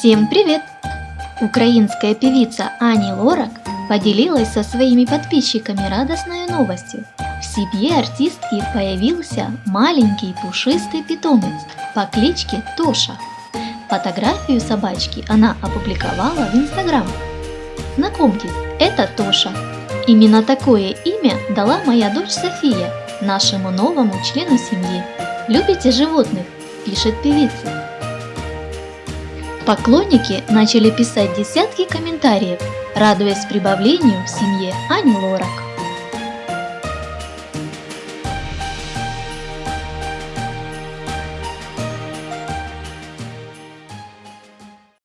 Всем привет! Украинская певица Ани Лорак поделилась со своими подписчиками радостной новостью. В семье артистки появился маленький пушистый питомец по кличке Тоша. Фотографию собачки она опубликовала в Инстаграм. Знакомьтесь, это Тоша. Именно такое имя дала моя дочь София, нашему новому члену семьи. Любите животных? Пишет певица. Поклонники начали писать десятки комментариев, радуясь прибавлению в семье Ани Лорак.